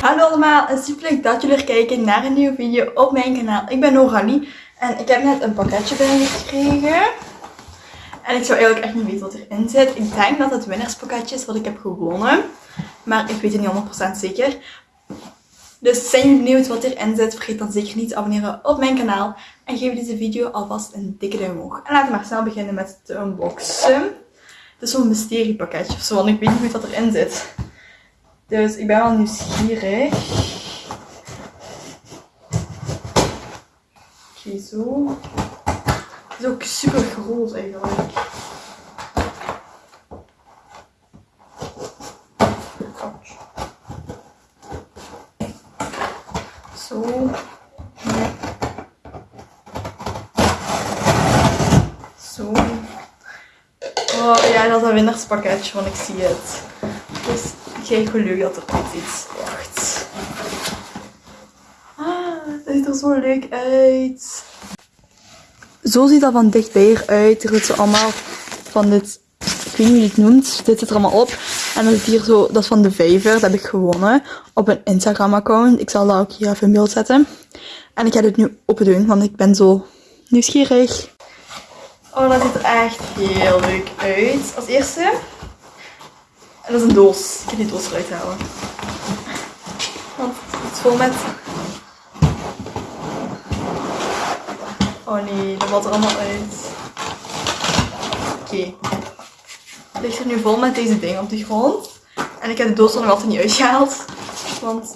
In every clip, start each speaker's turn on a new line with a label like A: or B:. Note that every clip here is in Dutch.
A: Hallo allemaal en super leuk dat jullie er kijken naar een nieuwe video op mijn kanaal. Ik ben Noralie en ik heb net een pakketje binnengekregen. En ik zou eigenlijk echt niet weten wat erin zit. Ik denk dat het winnerspakketje is wat ik heb gewonnen. Maar ik weet het niet 100% zeker. Dus zijn jullie benieuwd wat erin zit? Vergeet dan zeker niet te abonneren op mijn kanaal. En geef deze video alvast een dikke duim omhoog. En laten we maar snel beginnen met te unboxen. Het is zo'n mysteriepakketje of zo, want ik weet niet goed wat erin zit. Dus ik ben wel nieuwsgierig. Oké, zo. Het is ook super groot eigenlijk. Zo. Zo. Oh ja, dat is een winnerspakketje, want ik zie het. Dus krijg geluk dat er ooit iets wacht. Ah, het ziet er zo leuk uit. Zo ziet dat van dichtbij eruit. Er zit zo allemaal van dit, ik weet niet hoe je het noemt. Dit zit er allemaal op. En dan zit hier zo, dat is van de vijver. Dat heb ik gewonnen op een Instagram account. Ik zal dat ook hier even in beeld zetten. En ik ga dit nu open doen, want ik ben zo nieuwsgierig. Oh, dat ziet er echt heel leuk uit. Als eerste. En dat is een doos. Ik ga die doos eruit halen. Want het is vol met... Oh nee, dat valt er allemaal uit. Oké. Het ligt er nu vol met deze dingen op de grond. En ik heb de doos er nog altijd niet uitgehaald. Want...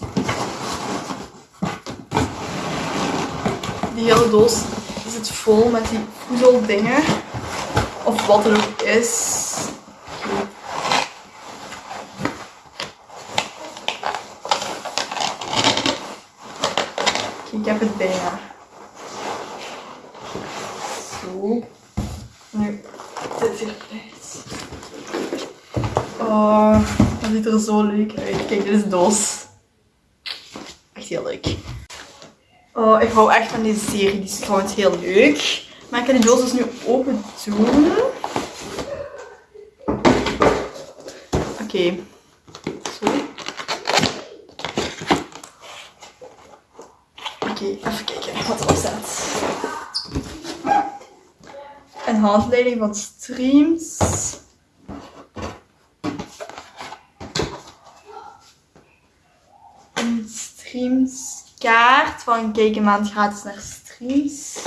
A: Die hele doos zit vol met die voedeldingen. Of wat er ook is. Oké, ik heb het bijna. Zo. Nu zit hier uit. Oh, dat ziet er zo leuk uit. Kijk, dit is doos. Echt heel leuk. Oh, ik hou echt van deze serie. Die is trouwens heel leuk. Maar ik ga die doos dus nu open doen. Oké. Oké, even kijken wat erop staat. Een handleiding van streams. Een streamskaart van kijk een maand gratis naar streams.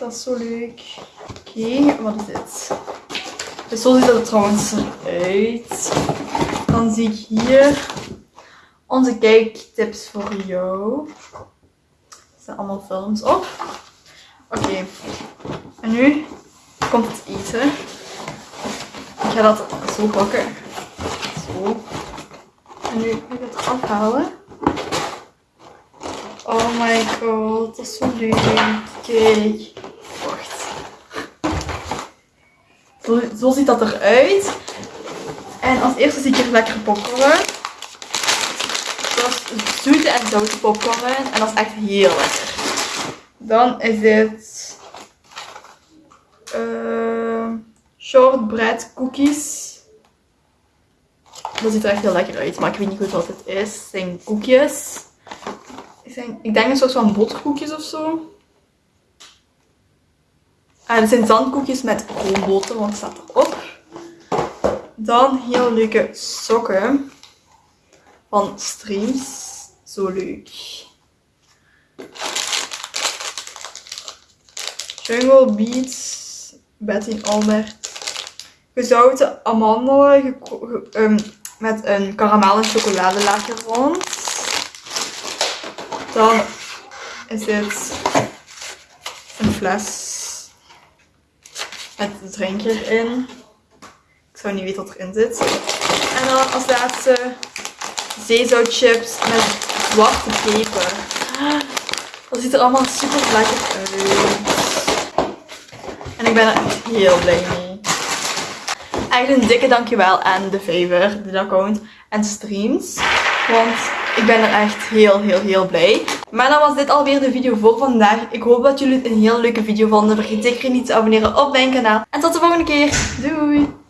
A: Dat is zo leuk. Oké, wat is dit? Dus zo ziet het er trouwens eruit. Dan zie ik hier onze kijktips voor jou. Er staan allemaal films op. Oké, en nu komt het eten. Ik ga dat zo pakken. Zo. En nu ga ik het afhalen. Oh my god, dat is zo leuk. Kijk. Wacht. Zo, zo ziet dat eruit. En als eerste zie ik hier lekker popcorn. Dat zoete en zoute popcorn. En dat is echt heel lekker. Dan is dit uh, shortbread cookies. Dat ziet er echt heel lekker uit, maar ik weet niet goed wat het is. Het zijn koekjes. Zijn, ik denk een soort van botkoekjes of zo. Ah, het zijn zandkoekjes met roomboter, want het staat erop. Dan heel leuke sokken van Streams. Zo leuk. Jungle Beats, Betty Albert. Gezouten amandelen um, met een karamel en chocoladelaagje rond. Dan is dit een fles met een drinkje erin. Ik zou niet weten wat erin zit. En dan als laatste zeezoutchips met zwarte peper. Dat ziet er allemaal super lekker uit. En ik ben er echt heel blij mee. Echt een dikke dankjewel aan de Favor, de account en streams. Want ik ben er echt heel, heel, heel blij. Maar dan was dit alweer de video voor vandaag. Ik hoop dat jullie het een heel leuke video vonden. Vergeet zeker niet te abonneren op mijn kanaal. En tot de volgende keer. Doei!